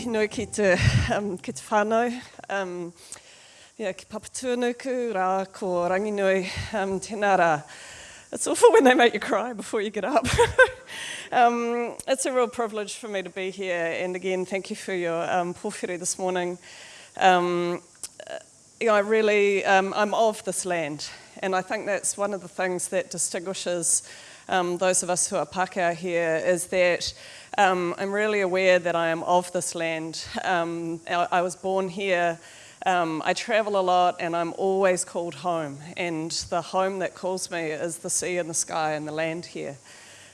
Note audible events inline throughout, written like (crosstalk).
ki te, um, ki te whānau. Um, yeah, ki papatūnuku, rā, ko ranginui, um, tēnā rā. It's awful when they make you cry before you get up. (laughs) um, it's a real privilege for me to be here, and again, thank you for your um, this morning. Um, you know, I really, um, I'm of this land, and I think that's one of the things that distinguishes um, those of us who are Pākehā here, is that um, I'm really aware that I am of this land. Um, I, I, was born here. Um, I travel a lot and I'm always called home. And the home that calls me is the sea and the sky and the land here.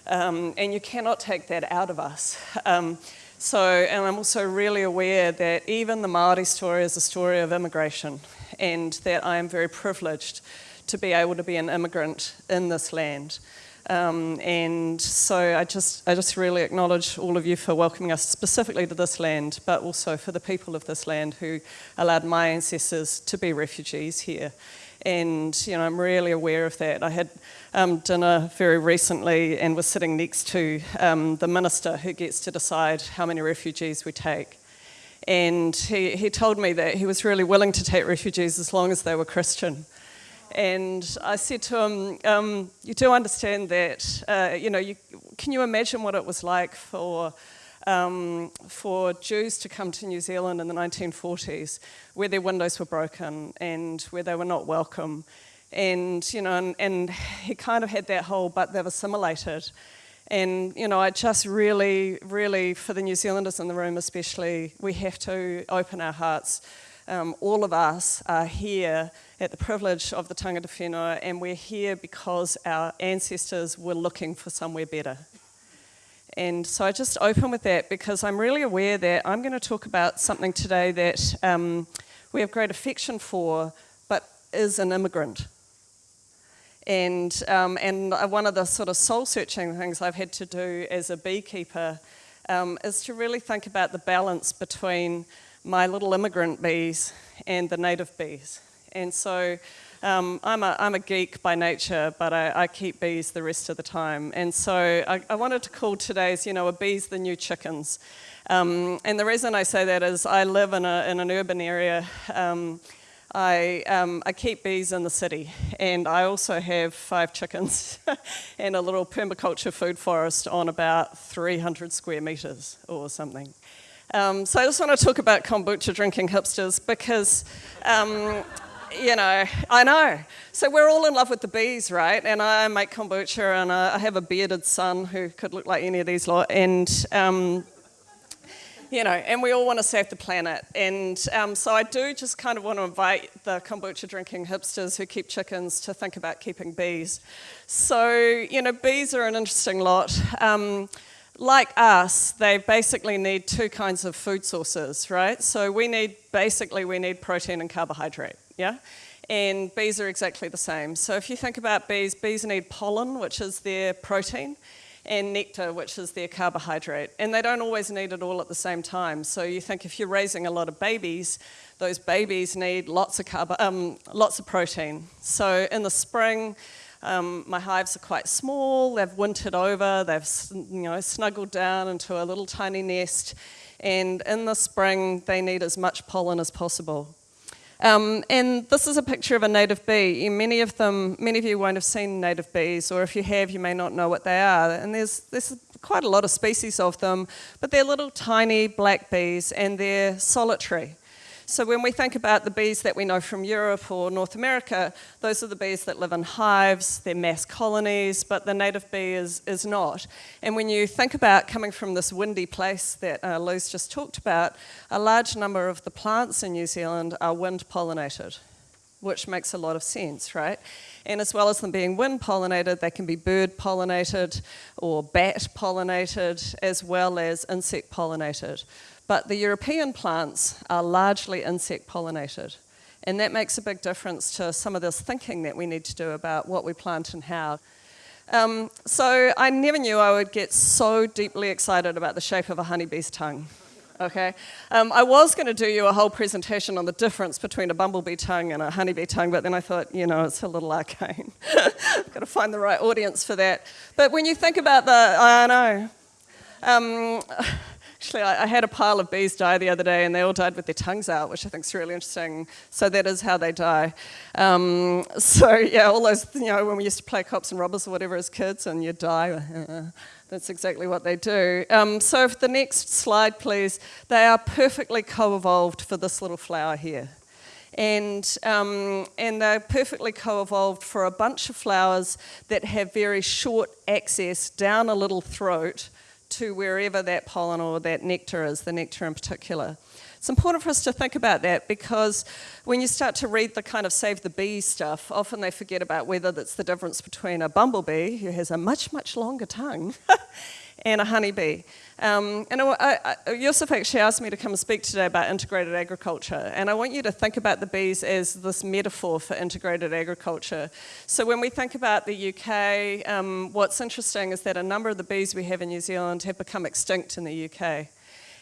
Um, and you cannot take that out of us. Um, so, and I'm also really aware that even the Māori story is a story of immigration and that I am very privileged to be able to be an immigrant in this land. Um, and so I just, I just really acknowledge all of you for welcoming us specifically to this land, but also for the people of this land who allowed my ancestors to be refugees here. And you know, I'm really aware of that. I had um, dinner very recently and was sitting next to um, the minister who gets to decide how many refugees we take. And he, he told me that he was really willing to take refugees as long as they were Christian. And I said to him, um, you do understand that, uh, you know, you, can you imagine what it was like for, um, for Jews to come to New Zealand in the 1940s, where their windows were broken and where they were not welcome. And, you know, and, and he kind of had that whole, but they've assimilated. And, you know, I just really, really, for the New Zealanders in the room especially, we have to open our hearts um, all of us are here at the privilege of the Tangata Whenua and we're here because our ancestors were looking for somewhere better. And so I just open with that because I'm really aware that I'm going to talk about something today that um, we have great affection for, but is an immigrant. And, um, and one of the sort of soul-searching things I've had to do as a beekeeper um, is to really think about the balance between my little immigrant bees and the native bees. And so um, I'm, a, I'm a geek by nature, but I, I, keep bees the rest of the time. And so I, I wanted to call today's, you know, a bees the new chickens. Um, and the reason I say that is I live in, a, in an urban area. Um, I, um, I keep bees in the city and I also have five chickens (laughs) and a little permaculture food forest on about 300 square metres or something. Um, so I just want to talk about kombucha drinking hipsters because, um, you know, I know. So we're all in love with the bees, right? And I make kombucha and I have a bearded son who could look like any of these lot. And, um, you know, and we all want to save the planet. And um, so I do just kind of want to invite the kombucha drinking hipsters who keep chickens to think about keeping bees. So, you know, bees are an interesting lot. Like us, they basically need two kinds of food sources, right? So we need, basically we need protein and carbohydrate, yeah? And bees are exactly the same. So if you think about bees, bees need pollen, which is their protein, and nectar, which is their carbohydrate. And they don't always need it all at the same time. So you think if you're raising a lot of babies, those babies need lots of, carbo um, lots of protein. So in the spring, um, my hives are quite small, they've wintered over, they've you know, snuggled down into a little tiny nest, and in the spring they need as much pollen as possible. Um, and this is a picture of a native bee. Many of them, many of you won't have seen native bees, or if you have, you may not know what they are. And there's, there's quite a lot of species of them, but they're little tiny black bees, and they're solitary. So when we think about the bees that we know from Europe or North America, those are the bees that live in hives, they're mass colonies, but the native bee is, is not. And when you think about coming from this windy place that uh, Lou's just talked about, a large number of the plants in New Zealand are wind pollinated, which makes a lot of sense, right? And as well as them being wind pollinated, they can be bird pollinated or bat pollinated, as well as insect pollinated. But the European plants are largely insect pollinated. And that makes a big difference to some of this thinking that we need to do about what we plant and how. Um, so I never knew I would get so deeply excited about the shape of a honeybee's tongue. Okay, um, I was going to do you a whole presentation on the difference between a bumblebee tongue and a honeybee tongue, but then I thought, you know, it's a little arcane. (laughs) I've got to find the right audience for that. But when you think about the, I know, um, actually, I, I, had a pile of bees die the other day and they all died with their tongues out, which I think is really interesting. So that is how they die. Um, so yeah, all those, you know, when we used to play cops and robbers or whatever as kids and you die, (laughs) that's exactly what they do. Um, so for the next slide, please, they are perfectly co-evolved for this little flower here and, um, and they're perfectly co-evolved for a bunch of flowers that have very short access down a little throat to wherever that pollen or that nectar is, the nectar in particular. It's important for us to think about that because when you start to read the kind of save the bee stuff, often they forget about whether that's the difference between a bumblebee, who has a much, much longer tongue, (laughs) and a honeybee. Um, and I, I, Yusuf actually asked me to come and speak today about integrated agriculture, and I want you to think about the bees as this metaphor for integrated agriculture. So when we think about the UK, um, what's interesting is that a number of the bees we have in New Zealand have become extinct in the UK.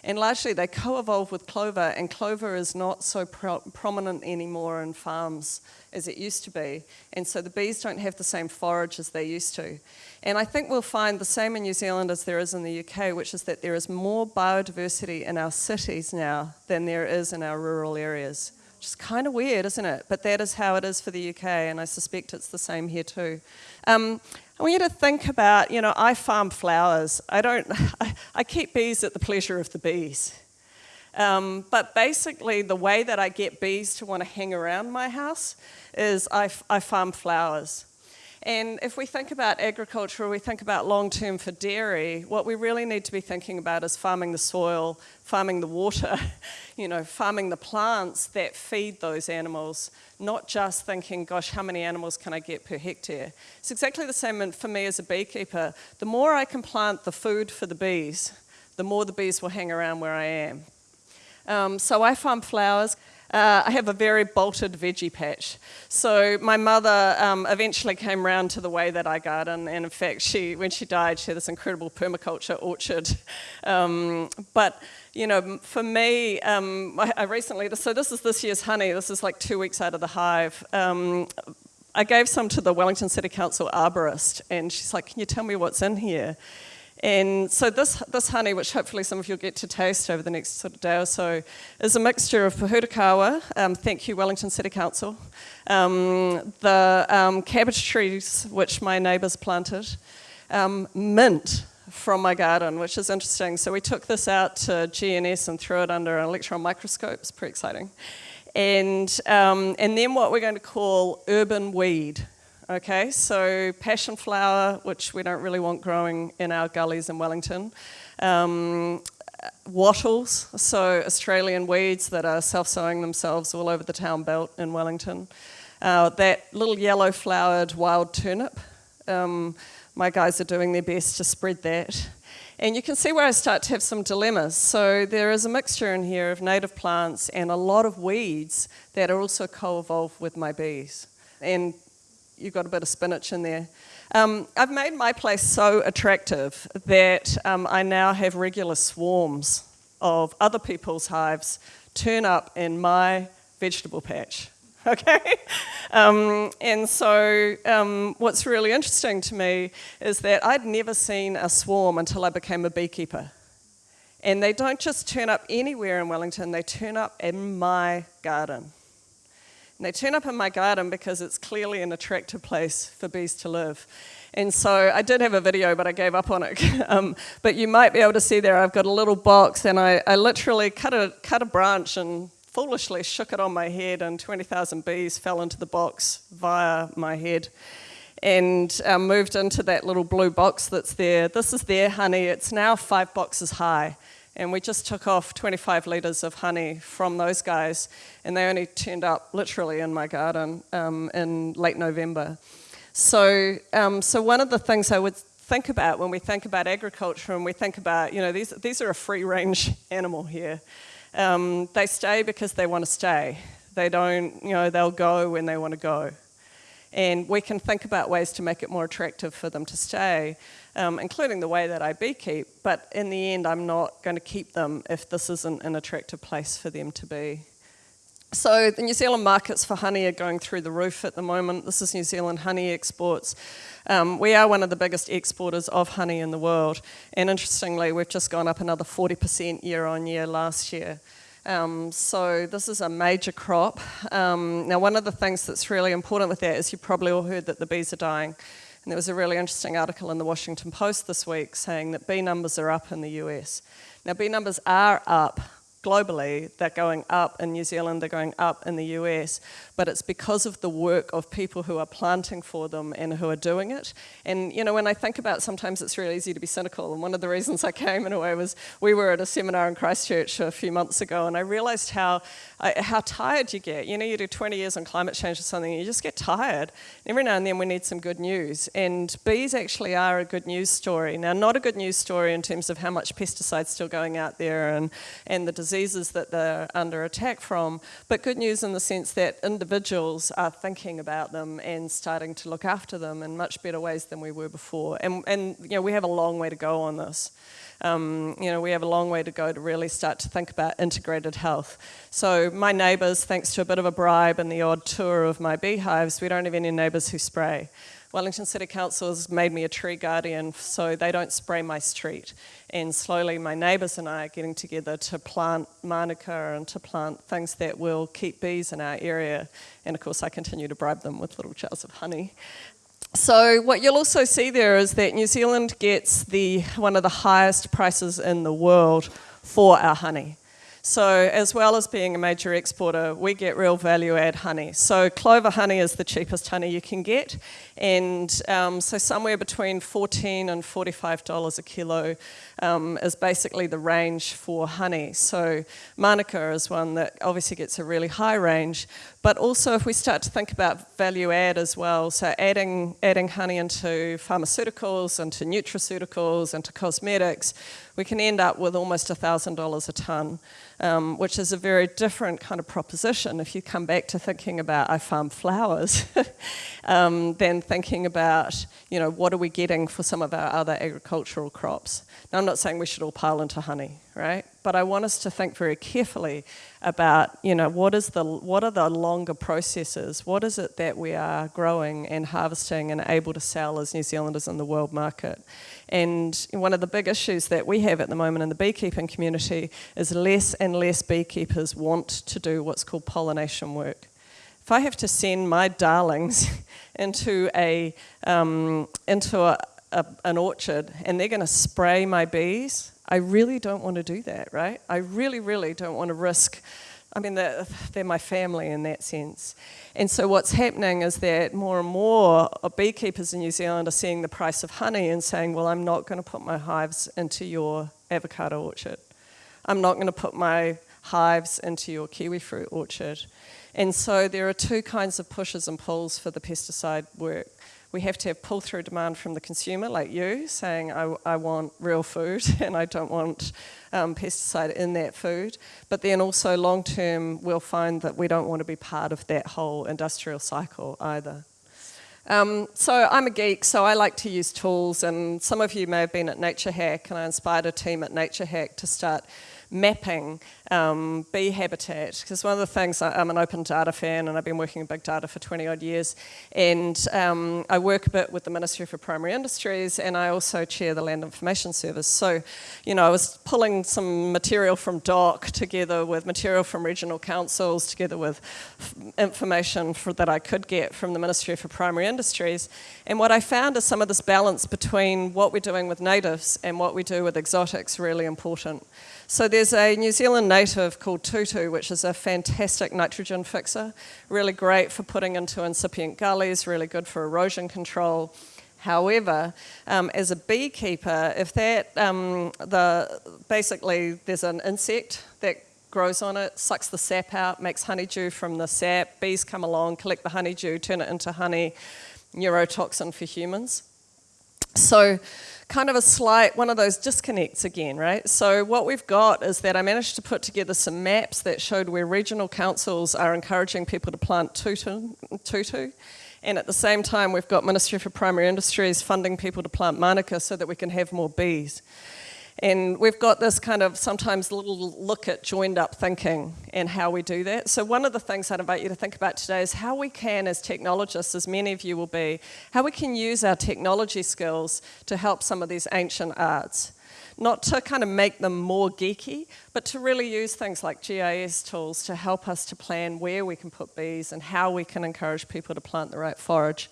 And largely they co-evolve with clover, and clover is not so pro prominent anymore in farms as it used to be. And so the bees don't have the same forage as they used to. And I think we'll find the same in New Zealand as there is in the UK, which is that there is more biodiversity in our cities now than there is in our rural areas. Which is kind of weird, isn't it? But that is how it is for the UK, and I suspect it's the same here too. Um, I want you to think about, you know, I farm flowers. I don't, (laughs) I, I keep bees at the pleasure of the bees. Um, but basically, the way that I get bees to want to hang around my house is I, I farm flowers. And if we think about agriculture, we think about long-term for dairy, what we really need to be thinking about is farming the soil, farming the water, (laughs) you know, farming the plants that feed those animals, not just thinking, gosh, how many animals can I get per hectare? It's exactly the same for me as a beekeeper. The more I can plant the food for the bees, the more the bees will hang around where I am. Um, so I farm flowers. Uh, I have a very bolted veggie patch. So my mother um, eventually came round to the way that I garden, and in fact, she, when she died, she had this incredible permaculture orchard. (laughs) Um, but you know, for me, um, I, I, recently, so this is this year's honey, this is like two weeks out of the hive. Um, I gave some to the Wellington City Council arborist, and she's like, can you tell me what's in here? And so this, this honey, which hopefully some of you will get to taste over the next sort of day or so, is a mixture of pohutukawa, um, thank you Wellington City Council, um, the um, cabbage trees which my neighbours planted, um, mint from my garden, which is interesting. So we took this out to GNS and threw it under an electron microscope, it's pretty exciting. And, um, and then what we're going to call urban weed. Okay, so passion flower, which we don't really want growing in our gullies in Wellington. Um, wattles, so Australian weeds that are self-sowing themselves all over the town belt in Wellington. Uh, that little yellow flowered wild turnip, um, my guys are doing their best to spread that. And you can see where I start to have some dilemmas. So there is a mixture in here of native plants and a lot of weeds that are also co-evolved with my bees. And you've got a bit of spinach in there. Um, I've made my place so attractive that um, I now have regular swarms of other people's hives turn up in my vegetable patch. (laughs) Okay? Um, and so um, what's really interesting to me is that I'd never seen a swarm until I became a beekeeper. And they don't just turn up anywhere in Wellington, they turn up in my garden. And they turn up in my garden because it's clearly an attractive place for bees to live. And so I did have a video, but I gave up on it. (laughs) um, but you might be able to see there, I've got a little box and I, I literally cut a, cut a branch and foolishly shook it on my head and 20,000 bees fell into the box via my head and um, moved into that little blue box that's there. This is their honey. It's now five boxes high. And we just took off 25 litres of honey from those guys, and they only turned up literally in my garden um, in late November. So, um, so one of the things I would think about when we think about agriculture and we think about, you know, these, these are a free range (laughs) animal here. Um, they stay because they want to stay. They don't, you know, they'll go when they want to go. And we can think about ways to make it more attractive for them to stay, um, including the way that I beekeep. But in the end, I'm not going to keep them if this isn't an attractive place for them to be. So the New Zealand markets for honey are going through the roof at the moment. This is New Zealand honey exports. Um, we are one of the biggest exporters of honey in the world, and interestingly, we've just gone up another 40% year on year last year. Um, so this is a major crop. Um, now, one of the things that's really important with that is you probably all heard that the bees are dying. And there was a really interesting article in the Washington Post this week saying that bee numbers are up in the US. Now, bee numbers are up globally, they're going up in New Zealand, they're going up in the US, but it's because of the work of people who are planting for them and who are doing it. And you know, when I think about sometimes it's really easy to be cynical, and one of the reasons I came in a way was we were at a seminar in Christchurch a few months ago, and I realized how, uh, how tired you get. You know, you do 20 years on climate change or something, you just get tired. Every now and then we need some good news, and bees actually are a good news story. Now, not a good news story in terms of how much pesticides still going out there and, and the disease diseases that they're under attack from, but good news in the sense that individuals are thinking about them and starting to look after them in much better ways than we were before. And, and you know, we have a long way to go on this. Um, you know, we have a long way to go to really start to think about integrated health. So my neighbours, thanks to a bit of a bribe and the odd tour of my beehives, we don't have any neighbours who spray. Wellington City Council has made me a tree guardian so they don't spray my street. And slowly my neighbours and I are getting together to plant manuka and to plant things that will keep bees in our area. And of course I continue to bribe them with little jars of honey. So what you'll also see there is that New Zealand gets the one of the highest prices in the world for our honey. So as well as being a major exporter, we get real value add honey. So clover honey is the cheapest honey you can get. And um, so somewhere between 14 and $45 a kilo um, is basically the range for honey. So Manuka is one that obviously gets a really high range. But also if we start to think about value add as well, so adding, adding honey into pharmaceuticals, into nutraceuticals, into cosmetics, we can end up with almost $1,000 a tonne um, which is a very different kind of proposition if you come back to thinking about I farm flowers, (laughs) um, than thinking about, you know, what are we getting for some of our other agricultural crops. Now, I'm not saying we should all pile into honey, right? But I want us to think very carefully about, you know, what, is the, what are the longer processes? What is it that we are growing and harvesting and able to sell as New Zealanders in the world market? And one of the big issues that we have at the moment in the beekeeping community is less and less beekeepers want to do what's called pollination work. If I have to send my darlings (laughs) into, a, um, into a, a, an orchard and they're going to spray my bees, I really don't want to do that, right? I really, really don't want to risk I mean, they're, they're, my family in that sense. And so what's happening is that more and more beekeepers in New Zealand are seeing the price of honey and saying, well, I'm not going to put my hives into your avocado orchard. I'm not going to put my hives into your kiwi fruit orchard. And so there are two kinds of pushes and pulls for the pesticide work we have to have pull-through demand from the consumer, like you, saying, I, I want real food (laughs) and I don't want um, pesticide in that food. But then also long-term, we'll find that we don't want to be part of that whole industrial cycle either. Um, so I'm a geek, so I like to use tools, and some of you may have been at Nature Hack, and I inspired a team at Nature Hack to start mapping um, bee habitat. Because one of the things, I'm an open data fan and I've been working in big data for 20 odd years. And um, I work a bit with the Ministry for Primary Industries and I also chair the Land Information Service. So, you know, I was pulling some material from DOC together with material from regional councils, together with information for, that I could get from the Ministry for Primary Industries. And what I found is some of this balance between what we're doing with natives and what we do with exotics really important. So there's a New Zealand native called tutu, which is a fantastic nitrogen fixer, really great for putting into incipient gullies, really good for erosion control. However, um, as a beekeeper, if that, um, the, basically there's an insect that grows on it, sucks the sap out, makes honeydew from the sap, bees come along, collect the honeydew, turn it into honey, neurotoxin for humans. So kind of a slight, one of those disconnects again, right? So what we've got is that I managed to put together some maps that showed where regional councils are encouraging people to plant tutu, tutu and at the same time we've got Ministry for Primary Industries funding people to plant manuka so that we can have more bees. And we've got this kind of sometimes little look at joined up thinking and how we do that. So, one of the things I'd invite you to think about today is how we can, as technologists, as many of you will be, how we can use our technology skills to help some of these ancient arts. Not to kind of make them more geeky, but to really use things like GIS tools to help us to plan where we can put bees and how we can encourage people to plant the right forage.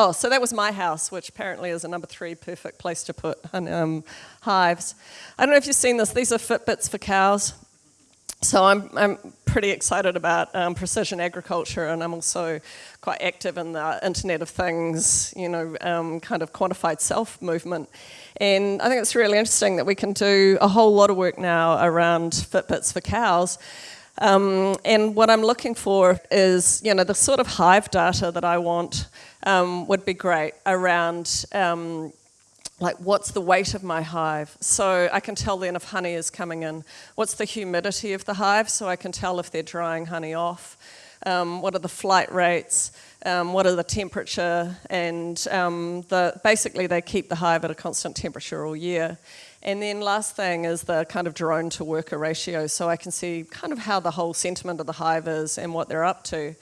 Oh, so that was my house, which apparently is a number three perfect place to put um, hives. I don't know if you've seen this. These are Fitbits for cows. So I'm, I'm pretty excited about um, precision agriculture, and I'm also quite active in the Internet of Things, you know, um, kind of quantified self movement. And I think it's really interesting that we can do a whole lot of work now around Fitbits for cows. Um, and what I'm looking for is, you know, the sort of hive data that I want um, would be great around um, like what's the weight of my hive? So i can tell then if honey is coming in. What's the humidity of the hive? So i can tell if they're drying honey off. Um, what are the flight rates? Um, what are the temperature? And um, the, basically they keep the hive at a constant temperature all year. And then last thing is the kind of drone to worker ratio. So i can see kind of how the whole sentiment of the hive is and what they're up to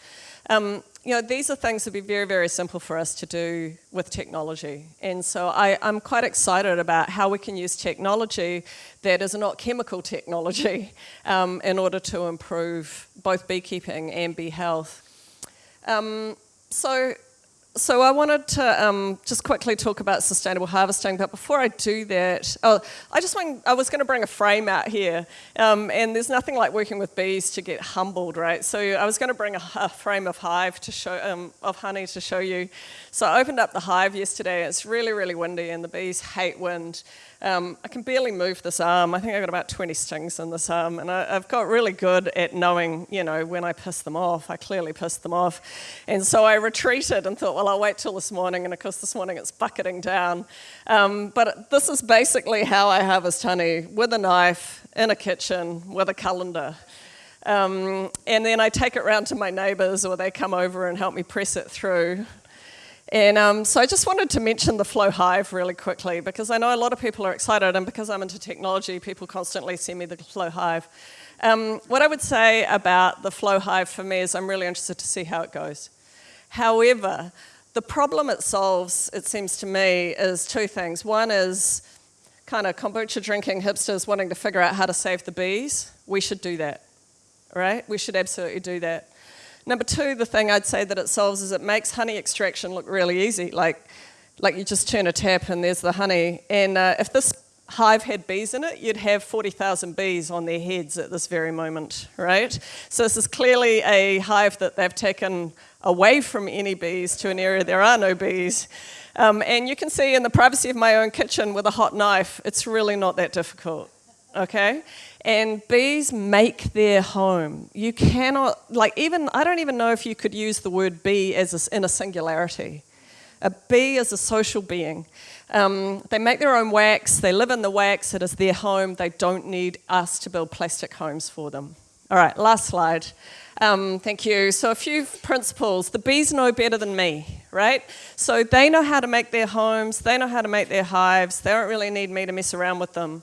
um, you know, these are things that would be very, very simple for us to do with technology. And so I, am quite excited about how we can use technology that is not chemical technology (laughs) um, in order to improve both beekeeping and bee health. Um, so so I wanted to um, just quickly talk about sustainable harvesting, but before I do that, oh, I just want, I was going to bring a frame out here, um, and there's nothing like working with bees to get humbled, right? So I was going to bring a, a frame of hive to show, um, of honey to show you. So I opened up the hive yesterday. It's really, really windy, and the bees hate wind. Um, I can barely move this arm. I think I've got about 20 stings in this arm, and I, have got really good at knowing, you know, when I piss them off. I clearly pissed them off. And so I retreated and thought, well, I'll wait till this morning, and of course, this morning it's bucketing down. Um, but this is basically how I harvest honey with a knife, in a kitchen, with a colander. Um, and then I take it round to my neighbours, or they come over and help me press it through. And um, so I just wanted to mention the Flow Hive really quickly because I know a lot of people are excited, and because I'm into technology, people constantly send me the Flow Hive. Um, what I would say about the Flow Hive for me is I'm really interested to see how it goes. However, the problem it solves, it seems to me, is two things. One is kind of kombucha drinking hipsters wanting to figure out how to save the bees. We should do that, right? We should absolutely do that. Number two, the thing I'd say that it solves is it makes honey extraction look really easy. Like, like you just turn a tap and there's the honey. And uh, if this hive had bees in it, you'd have 40,000 bees on their heads at this very moment, right? So this is clearly a hive that they've taken away from any bees to an area there are no bees. Um, and you can see in the privacy of my own kitchen with a hot knife, it's really not that difficult, okay? And bees make their home. You cannot, like, even, I don't even know if you could use the word bee as a, in a singularity. A bee is a social being. Um, they make their own wax, they live in the wax, it is their home. They don't need us to build plastic homes for them. All right, last slide. Um, thank you. So, a few principles. The bees know better than me, right? So, they know how to make their homes, they know how to make their hives, they don't really need me to mess around with them.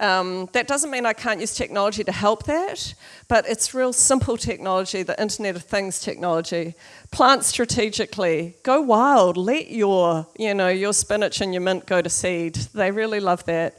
Um, that doesn't mean I can't use technology to help that, but it's real simple technology, the Internet of Things technology. Plant strategically, go wild, let your, you know, your spinach and your mint go to seed. They really love that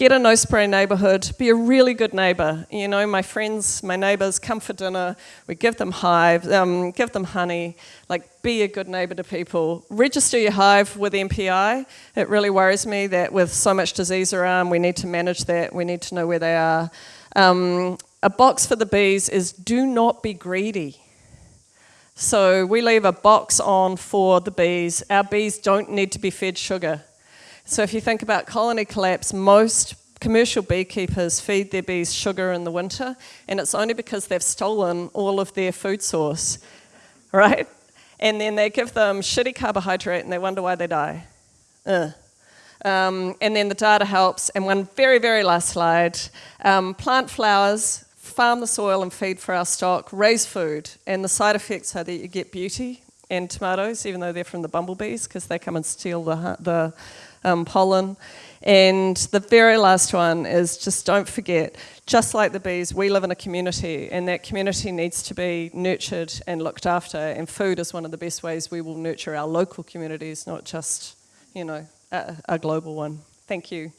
get a no spray neighborhood, be a really good neighbor. You know, my friends, my neighbors come for dinner, we give them hive, um, give them honey, like be a good neighbor to people. Register your hive with MPI. It really worries me that with so much disease around, we need to manage that, we need to know where they are. Um, a box for the bees is do not be greedy. So we leave a box on for the bees. Our bees don't need to be fed sugar. So if you think about colony collapse, most commercial beekeepers feed their bees sugar in the winter, and it's only because they've stolen all of their food source, (laughs) right? And then they give them shitty carbohydrate and they wonder why they die. Uh. Um, and then the data helps. And one very, very last slide um, plant flowers, farm the soil and feed for our stock, raise food. And the side effects are that you get beauty and tomatoes, even though they're from the bumblebees, because they come and steal the, the um, pollen. And the very last one is just don't forget, just like the bees, we live in a community and that community needs to be nurtured and looked after. And food is one of the best ways we will nurture our local communities, not just, you know, a, a global one. Thank you.